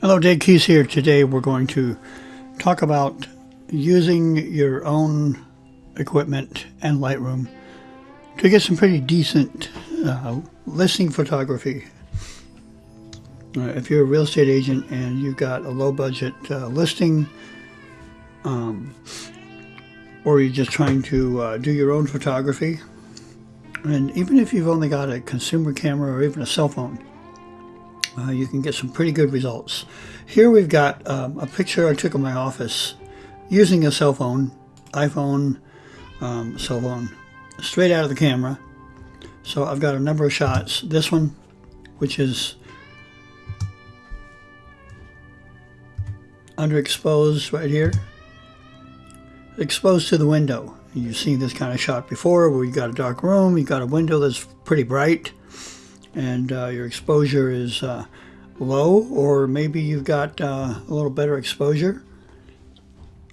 Hello, Dave Keys here. Today we're going to talk about using your own equipment and Lightroom to get some pretty decent uh, listing photography. Uh, if you're a real estate agent and you've got a low budget uh, listing, um, or you're just trying to uh, do your own photography, and even if you've only got a consumer camera or even a cell phone, uh, you can get some pretty good results. Here we've got um, a picture I took of my office using a cell phone, iPhone, um, cell phone, straight out of the camera. So I've got a number of shots. This one, which is underexposed right here, exposed to the window. You've seen this kind of shot before where you got a dark room, you got a window that's pretty bright, and uh, your exposure is uh, low, or maybe you've got uh, a little better exposure,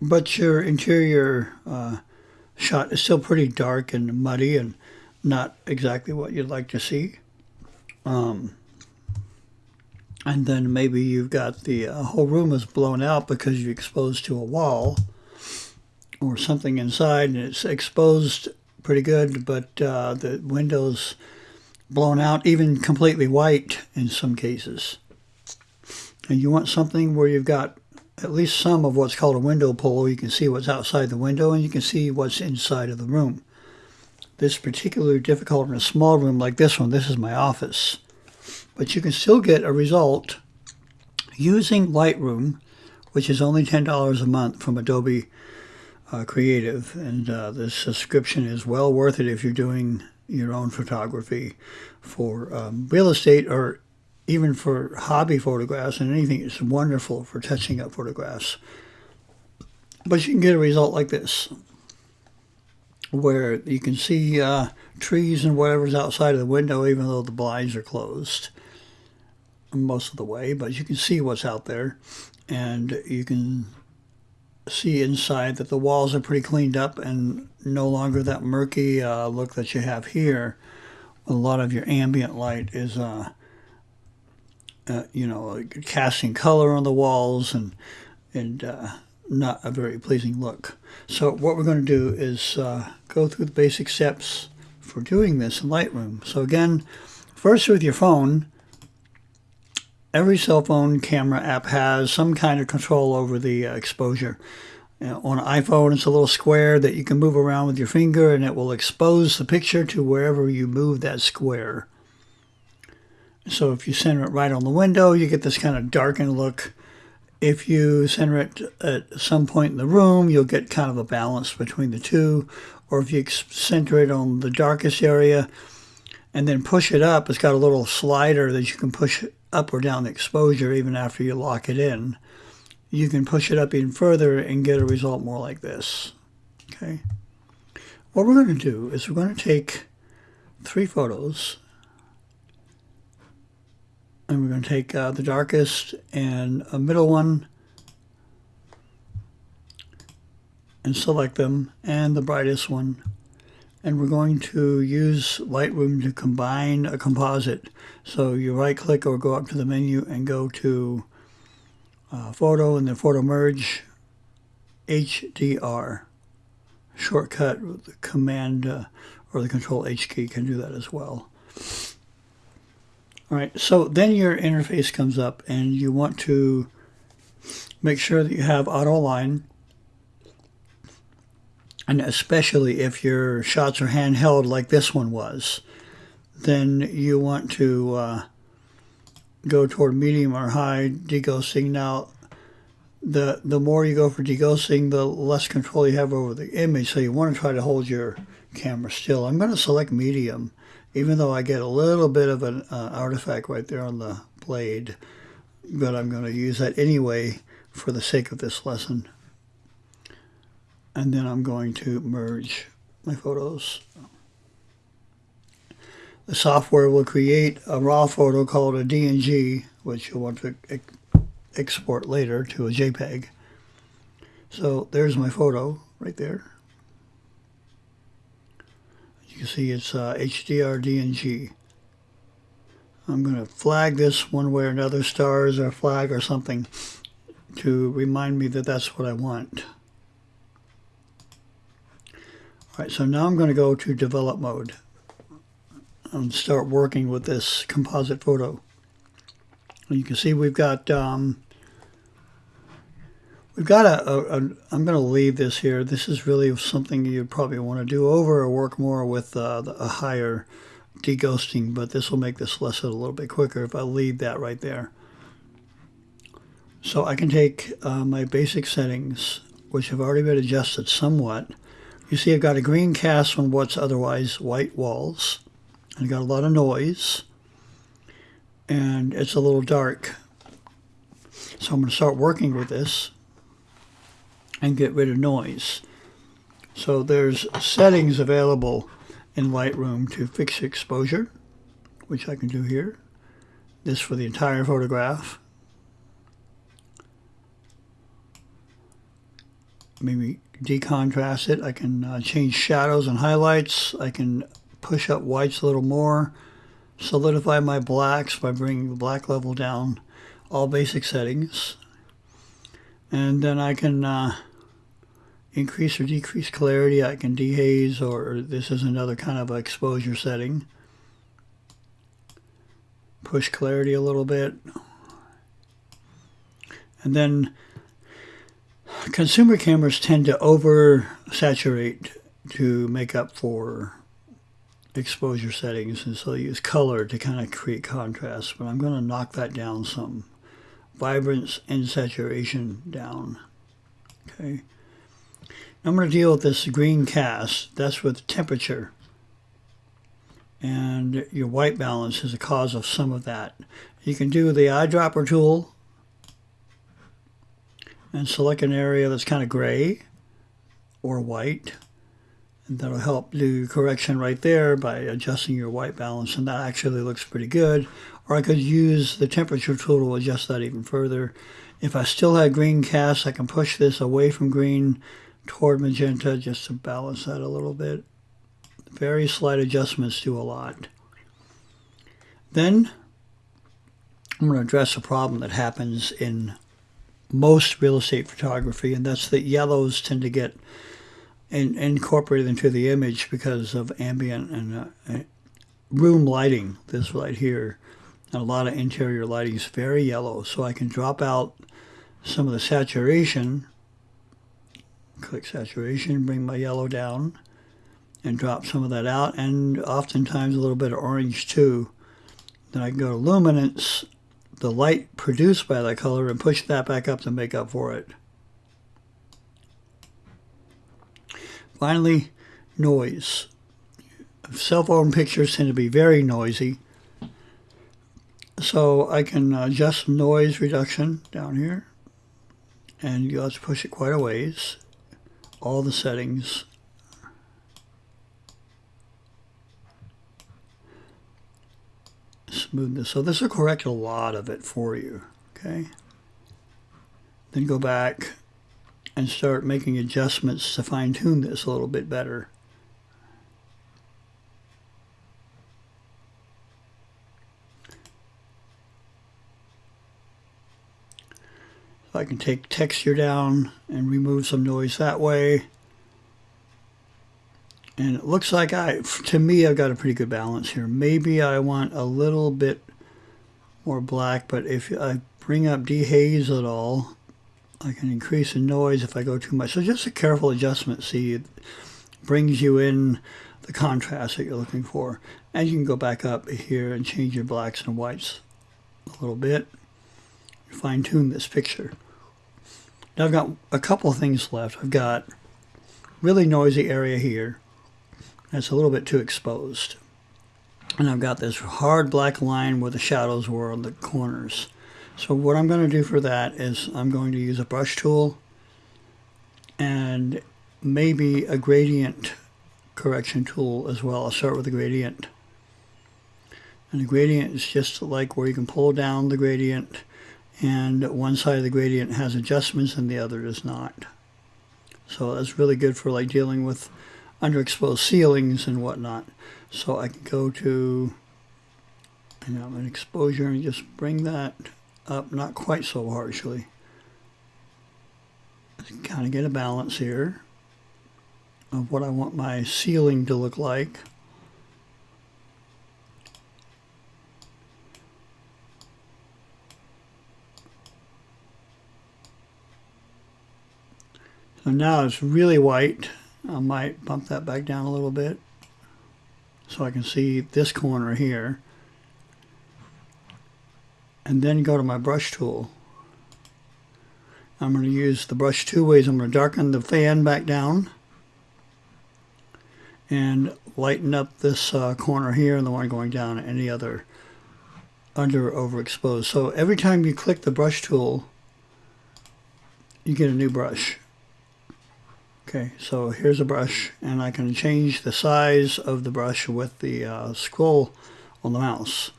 but your interior uh, shot is still pretty dark and muddy and not exactly what you'd like to see. Um, and then maybe you've got the uh, whole room is blown out because you're exposed to a wall or something inside and it's exposed pretty good, but uh, the windows blown out, even completely white in some cases. And you want something where you've got at least some of what's called a window pull. You can see what's outside the window and you can see what's inside of the room. This is particularly difficult in a small room like this one. This is my office. But you can still get a result using Lightroom, which is only $10 a month from Adobe uh, Creative. And uh, the subscription is well worth it if you're doing your own photography for um, real estate or even for hobby photographs and anything. It's wonderful for touching up photographs. But you can get a result like this, where you can see uh, trees and whatever's outside of the window, even though the blinds are closed most of the way. But you can see what's out there, and you can see inside that the walls are pretty cleaned up and no longer that murky uh, look that you have here. A lot of your ambient light is, uh, uh, you know, casting color on the walls and and uh, not a very pleasing look. So what we're going to do is uh, go through the basic steps for doing this in Lightroom. So again, first with your phone, every cell phone camera app has some kind of control over the uh, exposure. On an iPhone, it's a little square that you can move around with your finger and it will expose the picture to wherever you move that square. So if you center it right on the window, you get this kind of darkened look. If you center it at some point in the room, you'll get kind of a balance between the two. Or if you center it on the darkest area and then push it up, it's got a little slider that you can push up or down the exposure even after you lock it in. You can push it up even further and get a result more like this. Okay. What we're going to do is we're going to take three photos and we're going to take uh, the darkest and a middle one and select them and the brightest one and we're going to use Lightroom to combine a composite. So you right click or go up to the menu and go to uh, photo and then photo merge HDR. Shortcut with the command uh, or the control H key can do that as well. All right, so then your interface comes up and you want to make sure that you have auto align and especially if your shots are handheld like this one was, then you want to uh, go toward medium or high deghosting. Now, the the more you go for deghosting, the less control you have over the image. So you want to try to hold your camera still. I'm going to select medium, even though I get a little bit of an uh, artifact right there on the blade. But I'm going to use that anyway for the sake of this lesson and then I'm going to merge my photos. The software will create a raw photo called a DNG, which you'll want to export later to a JPEG. So there's my photo right there. You can see it's uh, HDR DNG. I'm going to flag this one way or another, stars or flag or something, to remind me that that's what I want. All right, so now I'm going to go to develop mode and start working with this composite photo. You can see we've got um, we've got a, a, a I'm going to leave this here. This is really something you'd probably want to do over or work more with uh, a higher deghosting, but this will make this lesson a little bit quicker if I leave that right there. So I can take uh, my basic settings, which have already been adjusted somewhat. You see I've got a green cast on what's otherwise white walls. I've got a lot of noise and it's a little dark. So I'm going to start working with this and get rid of noise. So there's settings available in Lightroom to fix exposure, which I can do here. This for the entire photograph. Maybe decontrast it. I can uh, change shadows and highlights. I can push up whites a little more, solidify my blacks by bringing the black level down, all basic settings. And then I can uh, increase or decrease clarity. I can dehaze or this is another kind of exposure setting. Push clarity a little bit. And then consumer cameras tend to over saturate to make up for exposure settings and so I use color to kind of create contrast but I'm going to knock that down some. Vibrance and saturation down. Okay. I'm going to deal with this green cast. That's with temperature. And your white balance is a cause of some of that. You can do the eyedropper tool and select an area that's kind of gray or white. And that'll help do correction right there by adjusting your white balance and that actually looks pretty good. Or I could use the temperature tool to adjust that even further. If I still had green cast I can push this away from green toward magenta just to balance that a little bit. Very slight adjustments do a lot. Then I'm going to address a problem that happens in most real estate photography and that's that yellows tend to get in, incorporated into the image because of ambient and uh, room lighting. This right here, and a lot of interior lighting is very yellow. So I can drop out some of the saturation. Click saturation, bring my yellow down, and drop some of that out, and oftentimes a little bit of orange too. Then I can go to luminance, the light produced by that color, and push that back up to make up for it. Finally, noise. Cell phone pictures tend to be very noisy. So I can adjust noise reduction down here. And let's push it quite a ways. All the settings. Smoothness. So this will correct a lot of it for you. Okay. Then go back and start making adjustments to fine tune this a little bit better. I can take texture down and remove some noise that way. And it looks like I, to me, I've got a pretty good balance here. Maybe I want a little bit more black, but if I bring up dehaze at all, I can increase the noise if I go too much. So just a careful adjustment, see, it brings you in the contrast that you're looking for. And you can go back up here and change your blacks and whites a little bit. Fine tune this picture. Now I've got a couple things left. I've got really noisy area here. That's a little bit too exposed. And I've got this hard black line where the shadows were on the corners. So what I'm going to do for that is I'm going to use a brush tool and maybe a gradient correction tool as well. I'll start with the gradient. And the gradient is just like where you can pull down the gradient and one side of the gradient has adjustments and the other does not. So that's really good for like dealing with underexposed ceilings and whatnot. So I can go to And I'm an exposure and just bring that up, not quite so harshly. Kind of get a balance here of what I want my ceiling to look like. So now it's really white. I might bump that back down a little bit so I can see this corner here. And then go to my brush tool. I'm going to use the brush two ways. I'm going to darken the fan back down and lighten up this uh, corner here and the one going down any other under overexposed. So every time you click the brush tool, you get a new brush. Okay, so here's a brush, and I can change the size of the brush with the uh, scroll on the mouse.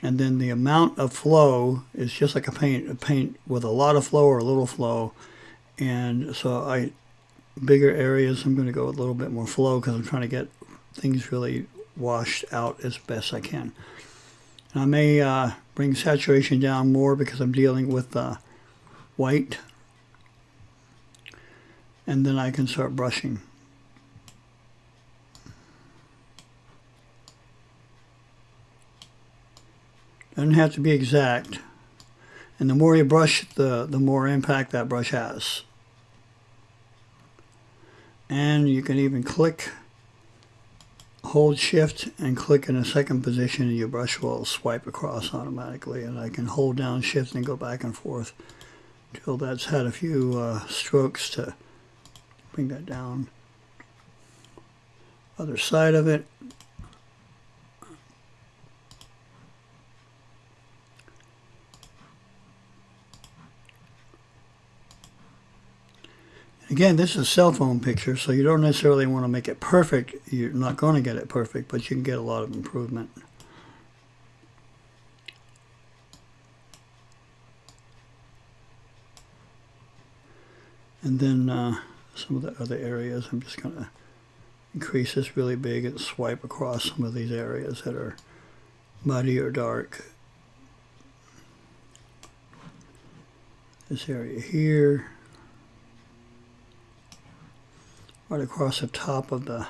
And then the amount of flow is just like a paint, a paint with a lot of flow or a little flow. And so I, bigger areas, I'm going to go with a little bit more flow because I'm trying to get things really washed out as best I can. And I may uh, bring saturation down more because I'm dealing with uh, white and then I can start brushing. Doesn't have to be exact. And the more you brush, the, the more impact that brush has. And you can even click, hold shift and click in a second position and your brush will swipe across automatically. And I can hold down shift and go back and forth until that's had a few uh, strokes to bring that down. Other side of it. Again, this is a cell phone picture, so you don't necessarily want to make it perfect. You're not going to get it perfect, but you can get a lot of improvement. And then uh, some of the other areas. I'm just going to increase this really big and swipe across some of these areas that are muddy or dark. This area here. Right across the top of the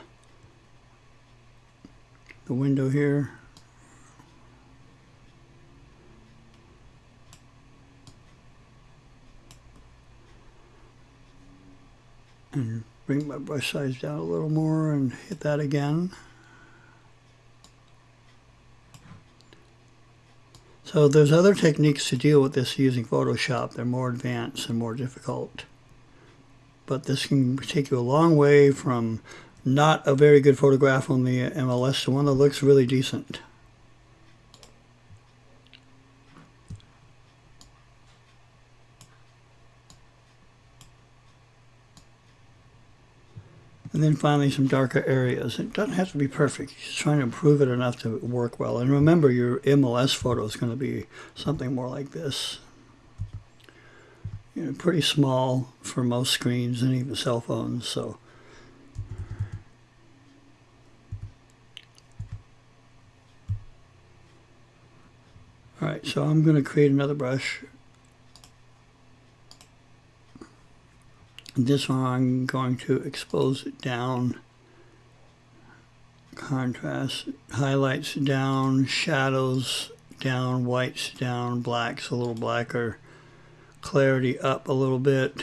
the window here. And bring my brush size down a little more and hit that again. So there's other techniques to deal with this using Photoshop. They're more advanced and more difficult. But this can take you a long way from not a very good photograph on the MLS to one that looks really decent. And then finally some darker areas. It doesn't have to be perfect. You're just trying to improve it enough to work well. And remember your MLS photo is going to be something more like this. You know, pretty small for most screens and even cell phones. So All right, so I'm going to create another brush This one I'm going to expose it down, contrast, highlights down, shadows down, whites down, blacks a little blacker, clarity up a little bit,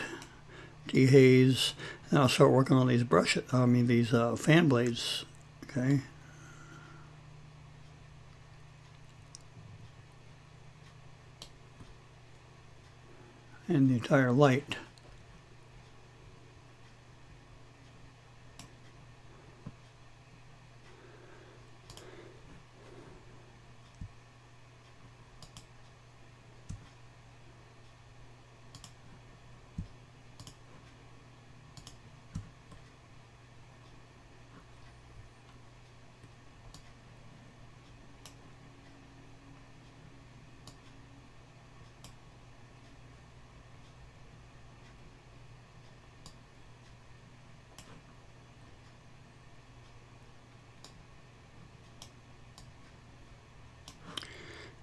dehaze, and I'll start working on these brushes, I mean these uh, fan blades, okay. And the entire light.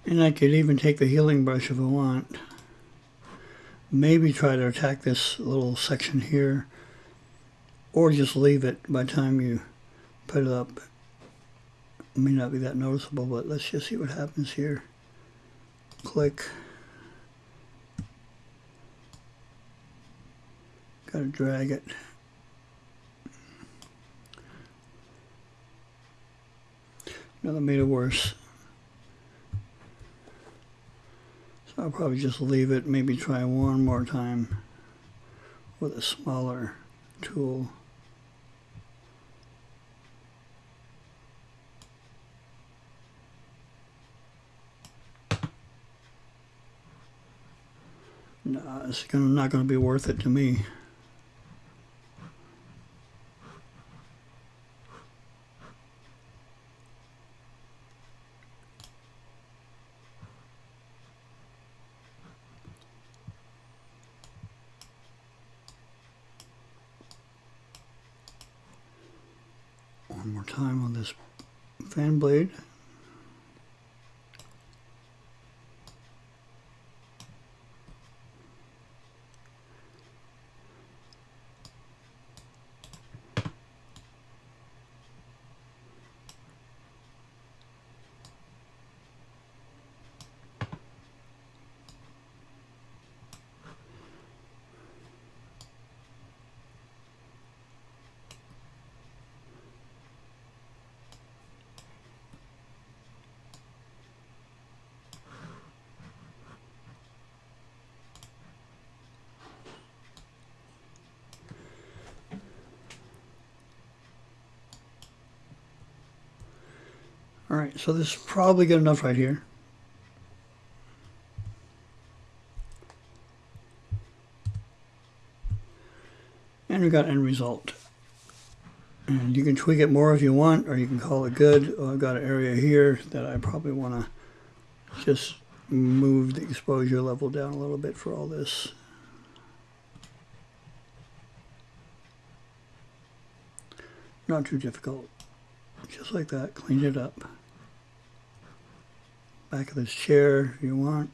And I could even take the healing brush if I want. Maybe try to attack this little section here. Or just leave it by the time you put it up. It may not be that noticeable, but let's just see what happens here. Click. Gotta drag it. Made it worse. I'll probably just leave it, maybe try one more time with a smaller tool. No, it's not going to be worth it to me. One time on this fan blade. All right, so this is probably good enough right here. And we got end result. And you can tweak it more if you want, or you can call it good. Oh, I've got an area here that I probably want to just move the exposure level down a little bit for all this. Not too difficult. Just like that, clean it up. Back of this chair if you want.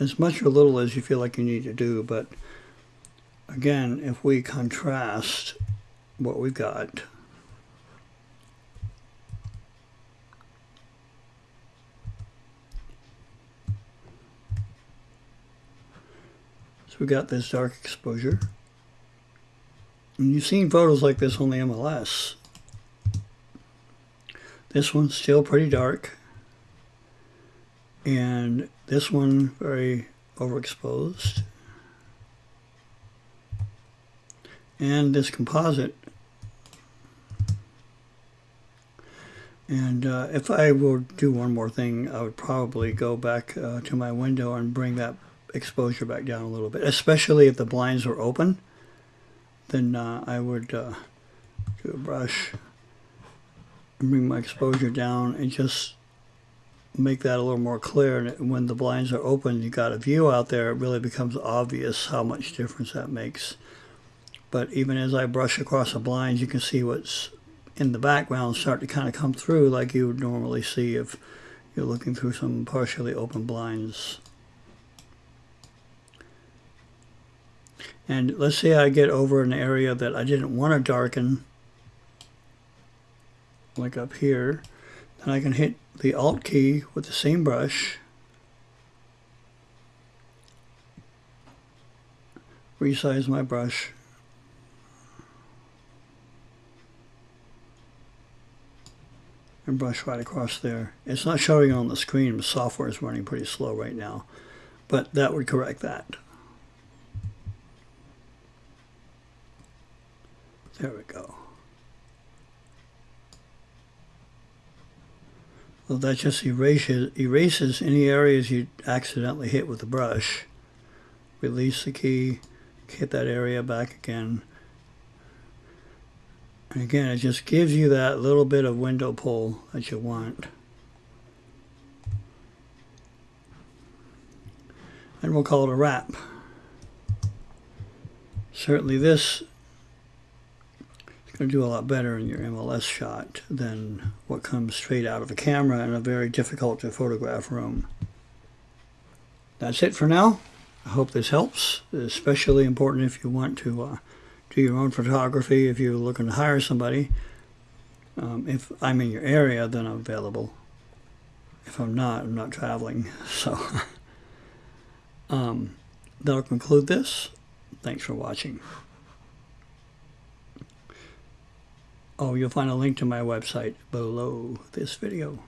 As much or little as you feel like you need to do, but again, if we contrast what we've got, so we got this dark exposure. And you've seen photos like this on the MLS. This one's still pretty dark. And this one very overexposed. And this composite. And uh, if I will do one more thing, I would probably go back uh, to my window and bring that exposure back down a little bit, especially if the blinds are open. Then uh, I would uh, do a brush bring my exposure down and just make that a little more clear. And when the blinds are open, you got a view out there, it really becomes obvious how much difference that makes. But even as I brush across the blinds, you can see what's in the background start to kind of come through like you would normally see if you're looking through some partially open blinds. And let's say I get over an area that I didn't want to darken, like up here, then I can hit the Alt key with the same brush, resize my brush, and brush right across there. It's not showing on the screen, the software is running pretty slow right now, but that would correct that. There we go. Well, that just erases, erases any areas you accidentally hit with the brush. Release the key, hit that area back again. And again, it just gives you that little bit of window pull that you want. And we'll call it a wrap. Certainly this going to do a lot better in your MLS shot than what comes straight out of the camera in a very difficult to photograph room. That's it for now. I hope this helps. It's especially important if you want to uh, do your own photography, if you're looking to hire somebody. Um, if I'm in your area, then I'm available. If I'm not, I'm not traveling. So um, that'll conclude this. Thanks for watching. Oh, you'll find a link to my website below this video.